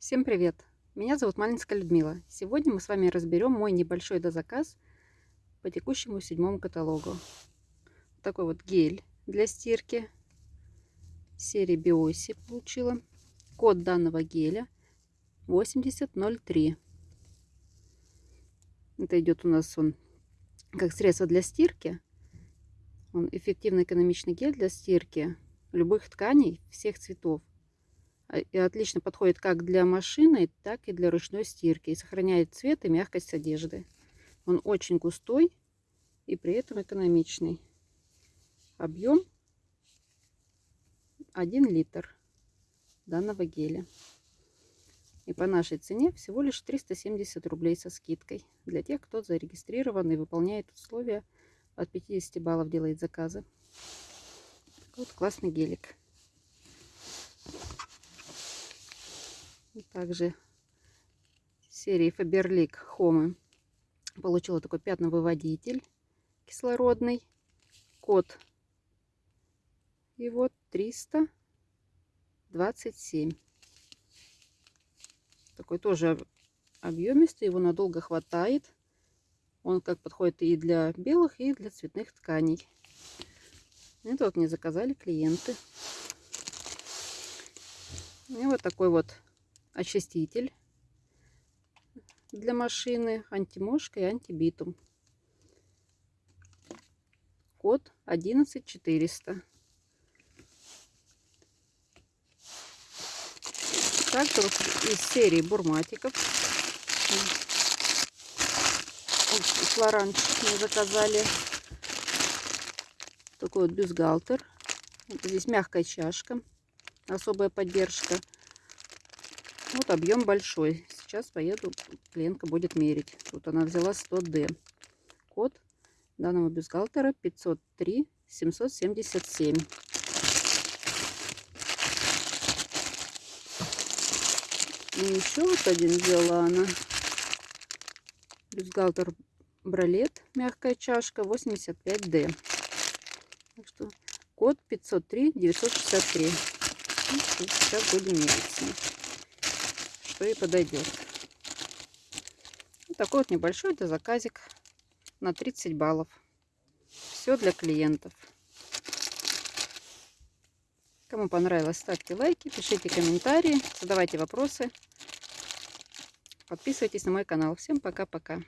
Всем привет! Меня зовут Малинская Людмила. Сегодня мы с вами разберем мой небольшой дозаказ по текущему седьмому каталогу. Такой вот гель для стирки серии Биоси получила. Код данного геля 8003. Это идет у нас он как средство для стирки. Он эффективный экономичный гель для стирки любых тканей всех цветов отлично подходит как для машины, так и для ручной стирки. И сохраняет цвет и мягкость одежды. Он очень густой и при этом экономичный. Объем 1 литр данного геля. И по нашей цене всего лишь 370 рублей со скидкой. Для тех, кто зарегистрирован и выполняет условия от 50 баллов делает заказы. Вот классный гелик. Также серии Faberlic Home получила такой пятновыводитель кислородный. Код и вот 327. Такой тоже объемистый, его надолго хватает. Он как подходит и для белых, и для цветных тканей. Это вот мне заказали клиенты. И вот такой вот очиститель для машины, антимошка и антибитум. Код 11400. Также вот из серии бурматиков. Флоранчик мы заказали. Такой вот бюстгальтер. Здесь мягкая чашка. Особая поддержка. Вот объем большой. Сейчас поеду, клиентка будет мерить. Тут она взяла 100D. Код данного бюстгальтера 503 777. И еще вот один взяла она. Бюстгальтер Бралет, мягкая чашка, 85D. Так что код 503 963. Ну, сейчас будем мерить что и подойдет. Вот такой вот небольшой это заказик на 30 баллов. Все для клиентов. Кому понравилось, ставьте лайки, пишите комментарии, задавайте вопросы. Подписывайтесь на мой канал. Всем пока-пока.